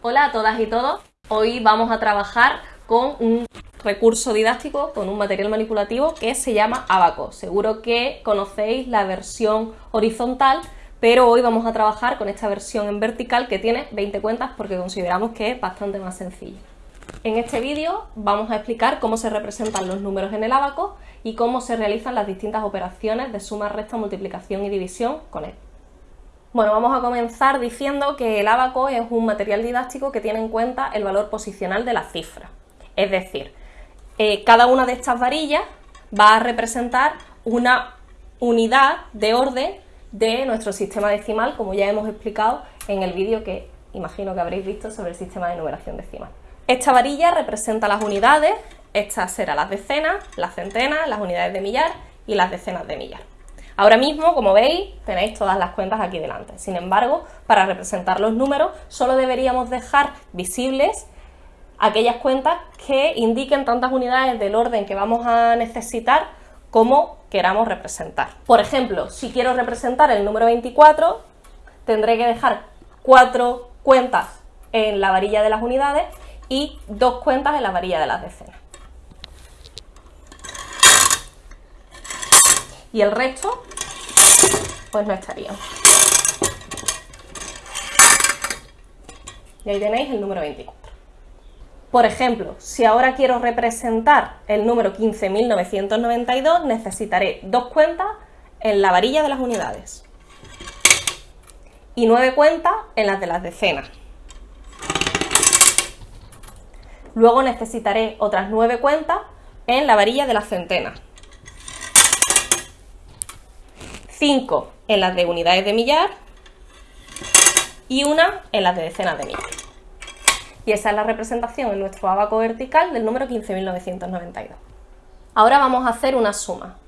Hola a todas y todos. Hoy vamos a trabajar con un recurso didáctico, con un material manipulativo que se llama Abaco. Seguro que conocéis la versión horizontal, pero hoy vamos a trabajar con esta versión en vertical que tiene 20 cuentas porque consideramos que es bastante más sencilla. En este vídeo vamos a explicar cómo se representan los números en el abaco y cómo se realizan las distintas operaciones de suma, resta, multiplicación y división con él. Bueno, vamos a comenzar diciendo que el abaco es un material didáctico que tiene en cuenta el valor posicional de la cifra. Es decir, eh, cada una de estas varillas va a representar una unidad de orden de nuestro sistema decimal, como ya hemos explicado en el vídeo que imagino que habréis visto sobre el sistema de numeración decimal. Esta varilla representa las unidades, estas serán las decenas, las centenas, las unidades de millar y las decenas de millar. Ahora mismo, como veis, tenéis todas las cuentas aquí delante. Sin embargo, para representar los números, solo deberíamos dejar visibles aquellas cuentas que indiquen tantas unidades del orden que vamos a necesitar como queramos representar. Por ejemplo, si quiero representar el número 24, tendré que dejar cuatro cuentas en la varilla de las unidades y dos cuentas en la varilla de las decenas. Y el resto pues no estaría. Y ahí tenéis el número 24. Por ejemplo, si ahora quiero representar el número 15.992, necesitaré dos cuentas en la varilla de las unidades y nueve cuentas en las de las decenas. Luego necesitaré otras nueve cuentas en la varilla de las centenas. 5 en las de unidades de millar y una en las de decenas de millar. Y esa es la representación en nuestro abaco vertical del número 15.992. Ahora vamos a hacer una suma.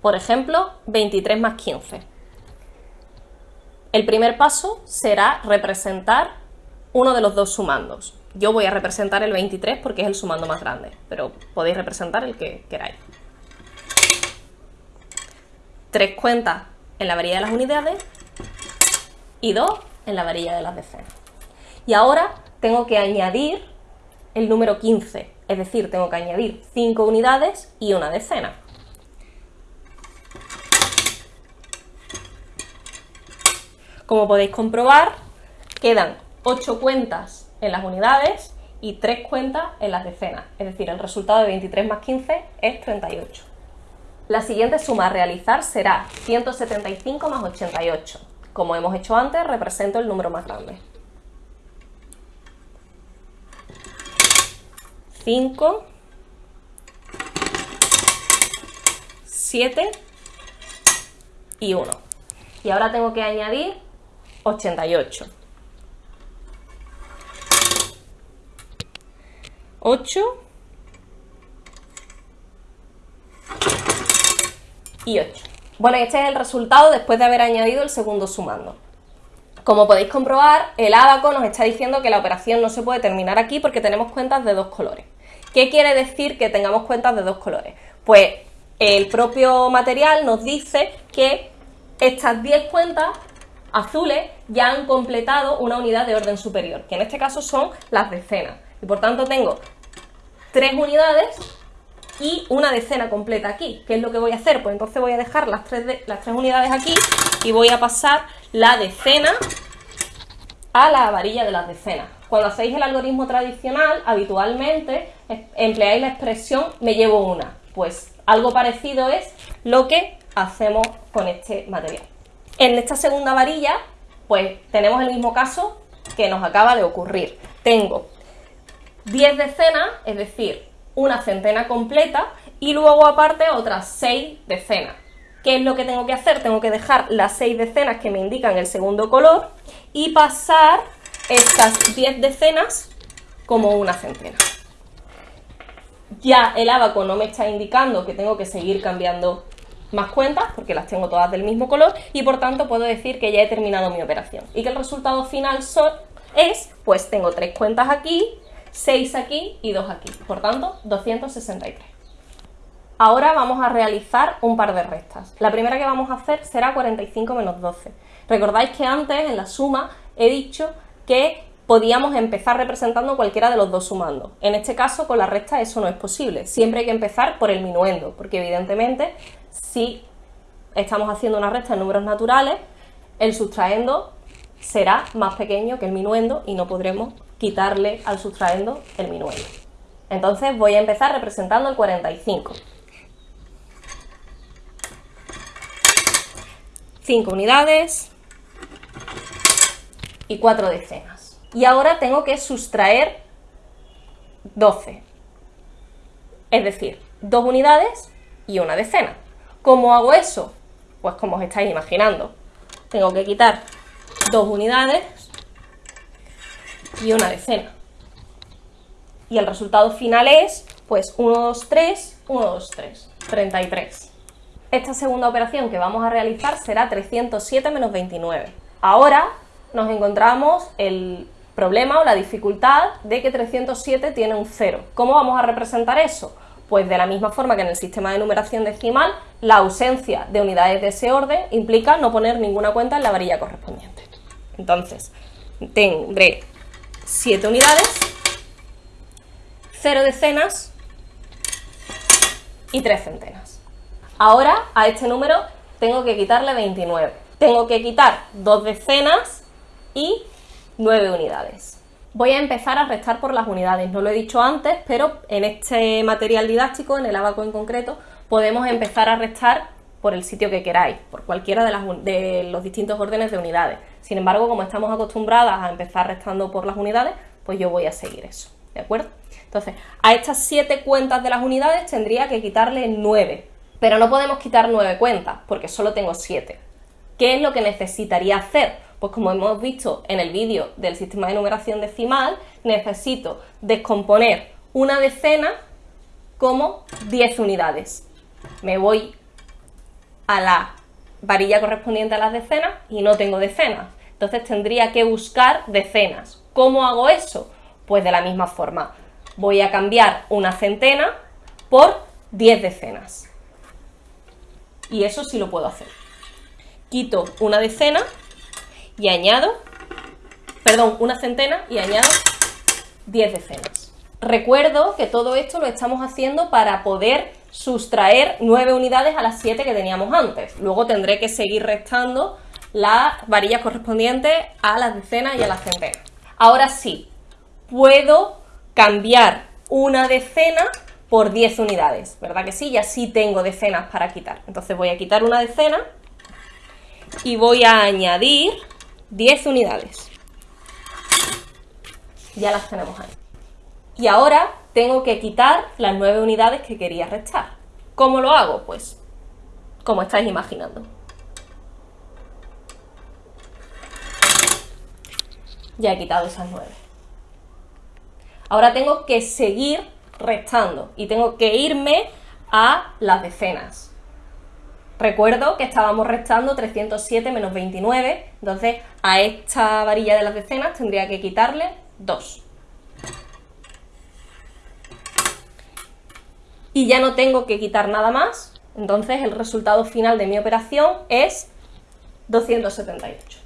Por ejemplo, 23 más 15. El primer paso será representar uno de los dos sumandos. Yo voy a representar el 23 porque es el sumando más grande, pero podéis representar el que queráis tres cuentas en la varilla de las unidades y dos en la varilla de las decenas. Y ahora tengo que añadir el número 15, es decir, tengo que añadir 5 unidades y una decena. Como podéis comprobar, quedan 8 cuentas en las unidades y 3 cuentas en las decenas, es decir, el resultado de 23 más 15 es 38. La siguiente suma a realizar será 175 más 88. Como hemos hecho antes, represento el número más grande. 5, 7 y 1. Y ahora tengo que añadir 88. 8 y 8. Bueno, este es el resultado después de haber añadido el segundo sumando. Como podéis comprobar, el abaco nos está diciendo que la operación no se puede terminar aquí porque tenemos cuentas de dos colores. ¿Qué quiere decir que tengamos cuentas de dos colores? Pues el propio material nos dice que estas 10 cuentas azules ya han completado una unidad de orden superior, que en este caso son las decenas. Y por tanto tengo tres unidades y una decena completa aquí. ¿Qué es lo que voy a hacer? Pues entonces voy a dejar las tres, las tres unidades aquí y voy a pasar la decena a la varilla de las decenas. Cuando hacéis el algoritmo tradicional, habitualmente empleáis la expresión me llevo una. Pues algo parecido es lo que hacemos con este material. En esta segunda varilla, pues tenemos el mismo caso que nos acaba de ocurrir. Tengo 10 decenas, es decir, una centena completa y luego aparte otras seis decenas. ¿Qué es lo que tengo que hacer? Tengo que dejar las seis decenas que me indican el segundo color y pasar estas 10 decenas como una centena. Ya el abaco no me está indicando que tengo que seguir cambiando más cuentas porque las tengo todas del mismo color y por tanto puedo decir que ya he terminado mi operación y que el resultado final es, pues tengo tres cuentas aquí, 6 aquí y 2 aquí, por tanto 263. Ahora vamos a realizar un par de restas. La primera que vamos a hacer será 45 menos 12. Recordáis que antes en la suma he dicho que podíamos empezar representando cualquiera de los dos sumando. En este caso, con la recta eso no es posible. Siempre hay que empezar por el minuendo, porque evidentemente si estamos haciendo una recta en números naturales, el sustraendo será más pequeño que el minuendo y no podremos quitarle al sustraendo el minuendo. Entonces voy a empezar representando el 45. 5 unidades y 4 decenas. Y ahora tengo que sustraer 12. Es decir, 2 unidades y una decena. ¿Cómo hago eso? Pues como os estáis imaginando. Tengo que quitar 2 unidades y una decena. Y el resultado final es, pues, 1, 2, 3, 1, 2, 3, 33. Esta segunda operación que vamos a realizar será 307 menos 29. Ahora nos encontramos el problema o la dificultad de que 307 tiene un 0. ¿Cómo vamos a representar eso? Pues de la misma forma que en el sistema de numeración decimal, la ausencia de unidades de ese orden implica no poner ninguna cuenta en la varilla correspondiente. Entonces, tendré 7 unidades, 0 decenas y 3 centenas. Ahora a este número tengo que quitarle 29. Tengo que quitar 2 decenas y 9 unidades. Voy a empezar a restar por las unidades, no lo he dicho antes, pero en este material didáctico, en el abaco en concreto, podemos empezar a restar por el sitio que queráis, por cualquiera de, de los distintos órdenes de unidades. Sin embargo, como estamos acostumbradas a empezar restando por las unidades, pues yo voy a seguir eso, ¿de acuerdo? Entonces, a estas 7 cuentas de las unidades tendría que quitarle 9, pero no podemos quitar 9 cuentas, porque solo tengo 7. ¿Qué es lo que necesitaría hacer? Pues como hemos visto en el vídeo del sistema de numeración decimal, necesito descomponer una decena como 10 unidades. Me voy a la varilla correspondiente a las decenas y no tengo decenas. Entonces tendría que buscar decenas. ¿Cómo hago eso? Pues de la misma forma. Voy a cambiar una centena por 10 decenas. Y eso sí lo puedo hacer. Quito una decena y añado, perdón, una centena y añado 10 decenas. Recuerdo que todo esto lo estamos haciendo para poder sustraer 9 unidades a las 7 que teníamos antes. Luego tendré que seguir restando las varillas correspondientes a las decenas y a las centenas. Ahora sí, puedo cambiar una decena por 10 unidades, ¿verdad que sí? Ya sí tengo decenas para quitar. Entonces voy a quitar una decena y voy a añadir 10 unidades. Ya las tenemos ahí. Y ahora tengo que quitar las 9 unidades que quería restar. ¿Cómo lo hago? Pues como estáis imaginando. Ya he quitado esas 9. Ahora tengo que seguir restando y tengo que irme a las decenas. Recuerdo que estábamos restando 307 menos 29, entonces a esta varilla de las decenas tendría que quitarle 2. Y ya no tengo que quitar nada más, entonces el resultado final de mi operación es 278.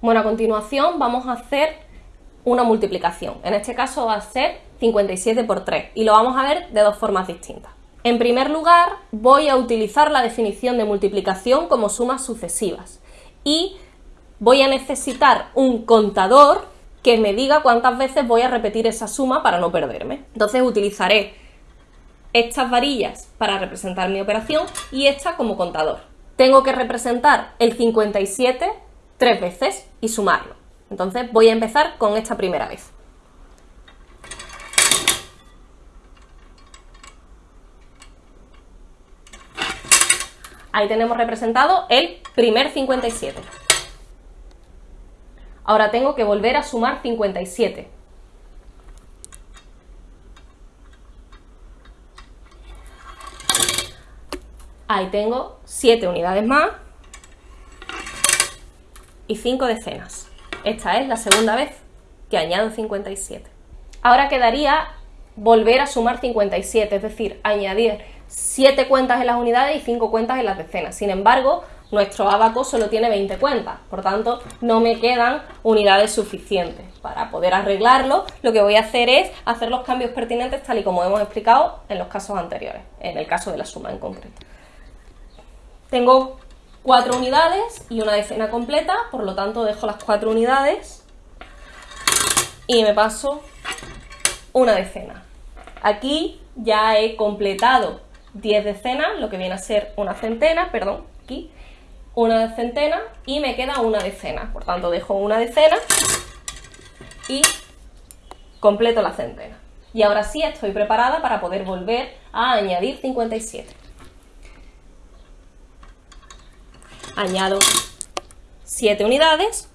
Bueno, a continuación vamos a hacer una multiplicación. En este caso va a ser 57 por 3 y lo vamos a ver de dos formas distintas. En primer lugar, voy a utilizar la definición de multiplicación como sumas sucesivas y voy a necesitar un contador que me diga cuántas veces voy a repetir esa suma para no perderme. Entonces utilizaré estas varillas para representar mi operación y esta como contador. Tengo que representar el 57 tres veces y sumarlo. Entonces voy a empezar con esta primera vez. Ahí tenemos representado el primer 57. Ahora tengo que volver a sumar 57. Ahí tengo 7 unidades más y 5 decenas. Esta es la segunda vez que añado 57. Ahora quedaría volver a sumar 57, es decir, añadir 7 cuentas en las unidades y 5 cuentas en las decenas. Sin embargo, nuestro abaco solo tiene 20 cuentas, por tanto no me quedan unidades suficientes. Para poder arreglarlo, lo que voy a hacer es hacer los cambios pertinentes tal y como hemos explicado en los casos anteriores, en el caso de la suma en concreto. Tengo cuatro unidades y una decena completa, por lo tanto dejo las cuatro unidades y me paso una decena. Aquí ya he completado 10 decenas, lo que viene a ser una centena, perdón, aquí, una centena y me queda una decena. Por tanto, dejo una decena y completo la centena. Y ahora sí estoy preparada para poder volver a añadir 57. Añado 7 unidades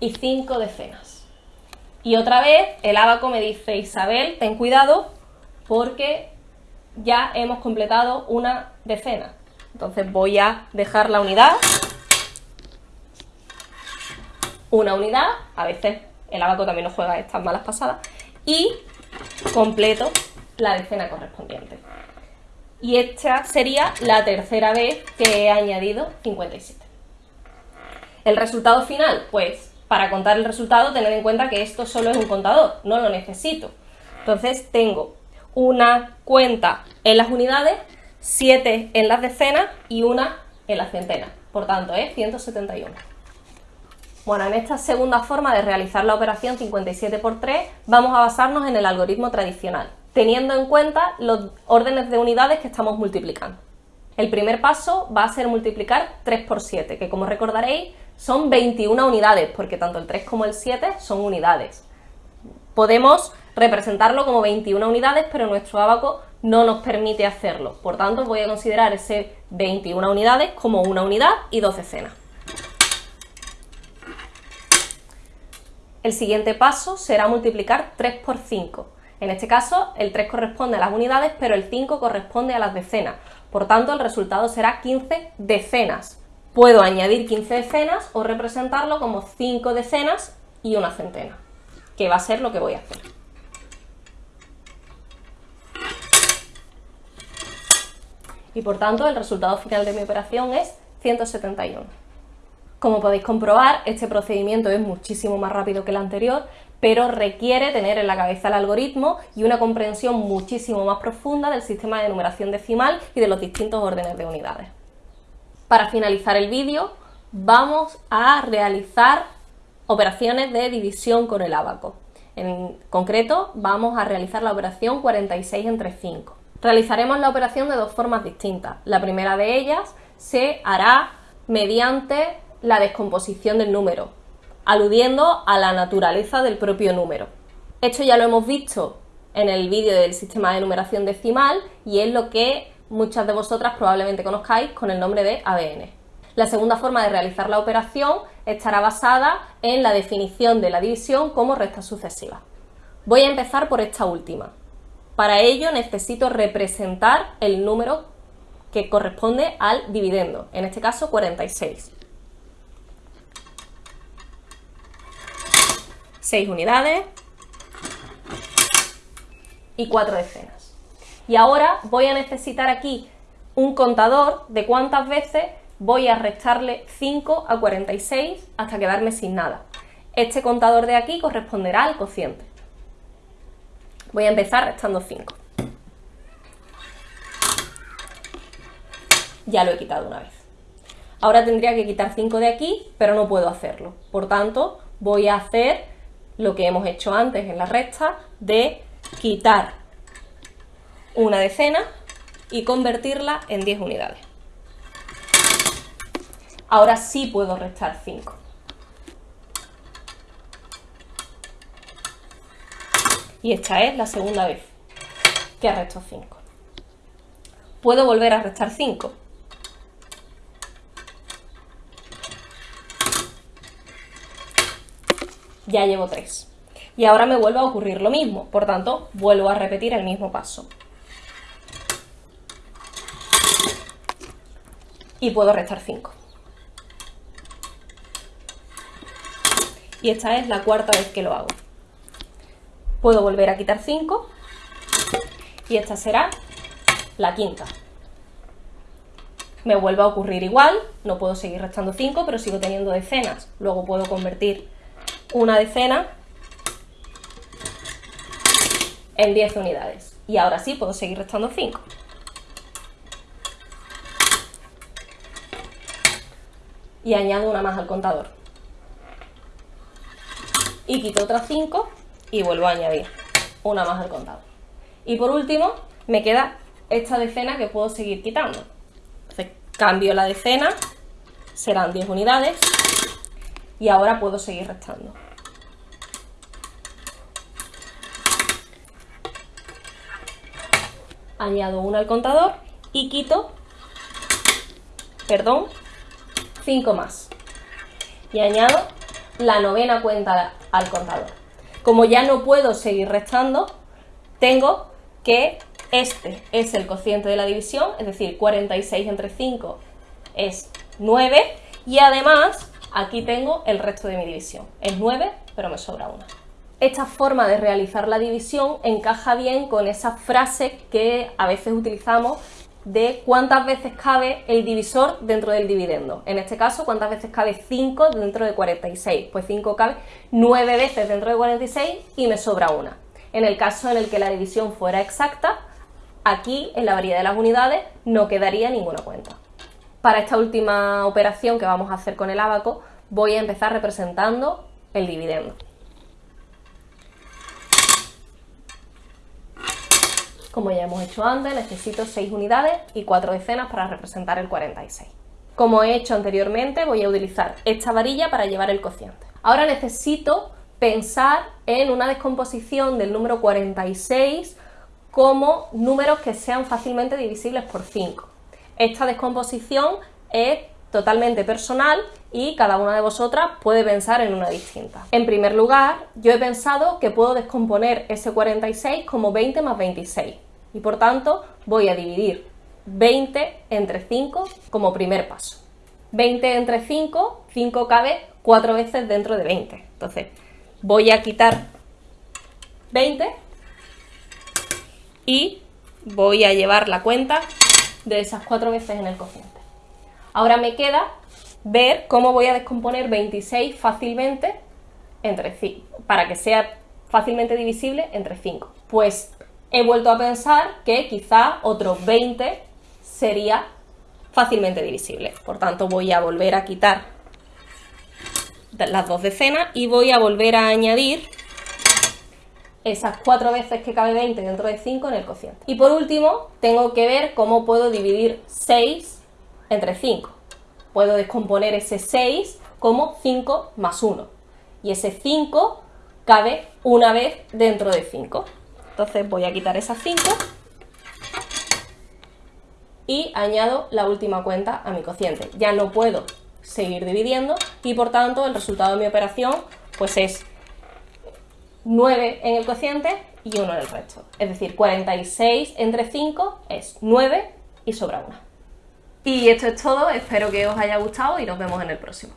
y 5 decenas. Y otra vez el abaco me dice, Isabel, ten cuidado porque ya hemos completado una decena. Entonces voy a dejar la unidad, una unidad, a veces el abaco también nos juega estas malas pasadas, y completo la decena correspondiente. Y esta sería la tercera vez que he añadido 57. El resultado final, pues para contar el resultado tened en cuenta que esto solo es un contador, no lo necesito. Entonces tengo una cuenta en las unidades, 7 en las decenas y una en las centenas. Por tanto, es 171. Bueno, en esta segunda forma de realizar la operación 57 por 3 vamos a basarnos en el algoritmo tradicional, teniendo en cuenta los órdenes de unidades que estamos multiplicando. El primer paso va a ser multiplicar 3 por 7, que como recordaréis son 21 unidades, porque tanto el 3 como el 7 son unidades. Podemos representarlo como 21 unidades, pero nuestro abaco no nos permite hacerlo. Por tanto, voy a considerar ese 21 unidades como una unidad y dos decenas. El siguiente paso será multiplicar 3 por 5. En este caso, el 3 corresponde a las unidades, pero el 5 corresponde a las decenas. Por tanto, el resultado será 15 decenas. Puedo añadir 15 decenas o representarlo como 5 decenas y una centena, que va a ser lo que voy a hacer. y por tanto el resultado final de mi operación es 171. Como podéis comprobar, este procedimiento es muchísimo más rápido que el anterior, pero requiere tener en la cabeza el algoritmo y una comprensión muchísimo más profunda del sistema de numeración decimal y de los distintos órdenes de unidades. Para finalizar el vídeo, vamos a realizar operaciones de división con el abaco. En concreto, vamos a realizar la operación 46 entre 5. Realizaremos la operación de dos formas distintas. La primera de ellas se hará mediante la descomposición del número, aludiendo a la naturaleza del propio número. Esto ya lo hemos visto en el vídeo del sistema de numeración decimal y es lo que muchas de vosotras probablemente conozcáis con el nombre de ABN. La segunda forma de realizar la operación estará basada en la definición de la división como resta sucesiva. Voy a empezar por esta última. Para ello necesito representar el número que corresponde al dividendo, en este caso 46. 6 unidades y 4 decenas. Y ahora voy a necesitar aquí un contador de cuántas veces voy a restarle 5 a 46 hasta quedarme sin nada. Este contador de aquí corresponderá al cociente. Voy a empezar restando 5. Ya lo he quitado una vez. Ahora tendría que quitar 5 de aquí, pero no puedo hacerlo. Por tanto, voy a hacer lo que hemos hecho antes en la resta de quitar una decena y convertirla en 10 unidades. Ahora sí puedo restar 5. y esta es la segunda vez que arresto 5. Puedo volver a restar 5. Ya llevo 3. Y ahora me vuelve a ocurrir lo mismo, por tanto, vuelvo a repetir el mismo paso. Y puedo restar 5. Y esta es la cuarta vez que lo hago puedo volver a quitar 5 y esta será la quinta. me vuelve a ocurrir igual, no puedo seguir restando 5, pero sigo teniendo decenas. Luego puedo convertir una decena en 10 unidades. Y ahora sí puedo seguir restando 5. Y añado una más al contador. Y quito otras 5 y vuelvo a añadir una más al contador. Y por último, me queda esta decena que puedo seguir quitando. Entonces, cambio la decena, serán 10 unidades y ahora puedo seguir restando. Añado una al contador y quito, perdón, 5 más. Y añado la novena cuenta al contador. Como ya no puedo seguir restando, tengo que este es el cociente de la división, es decir, 46 entre 5 es 9 y además aquí tengo el resto de mi división. Es 9, pero me sobra una. Esta forma de realizar la división encaja bien con esa frase que a veces utilizamos de cuántas veces cabe el divisor dentro del dividendo. En este caso, cuántas veces cabe 5 dentro de 46. Pues 5 cabe 9 veces dentro de 46 y me sobra una. En el caso en el que la división fuera exacta, aquí en la variedad de las unidades no quedaría ninguna cuenta. Para esta última operación que vamos a hacer con el abaco, voy a empezar representando el dividendo. Como ya hemos hecho antes, necesito 6 unidades y 4 decenas para representar el 46. Como he hecho anteriormente, voy a utilizar esta varilla para llevar el cociente. Ahora necesito pensar en una descomposición del número 46 como números que sean fácilmente divisibles por 5. Esta descomposición es totalmente personal y cada una de vosotras puede pensar en una distinta. En primer lugar, yo he pensado que puedo descomponer ese 46 como 20 más 26 y por tanto voy a dividir 20 entre 5 como primer paso. 20 entre 5, 5 cabe 4 veces dentro de 20. Entonces, voy a quitar 20 y voy a llevar la cuenta de esas 4 veces en el cociente. Ahora me queda ver cómo voy a descomponer 26 fácilmente entre 5, para que sea fácilmente divisible entre 5. Pues he vuelto a pensar que quizá otros 20 sería fácilmente divisible. Por tanto, voy a volver a quitar las dos decenas y voy a volver a añadir esas cuatro veces que cabe 20 dentro de 5 en el cociente. Y por último, tengo que ver cómo puedo dividir 6 entre 5. Puedo descomponer ese 6 como 5 más 1. Y ese 5 cabe una vez dentro de 5. Entonces voy a quitar esas 5 y añado la última cuenta a mi cociente. Ya no puedo seguir dividiendo y por tanto el resultado de mi operación pues es 9 en el cociente y 1 en el resto. Es decir, 46 entre 5 es 9 y sobra 1. Y esto es todo, espero que os haya gustado y nos vemos en el próximo.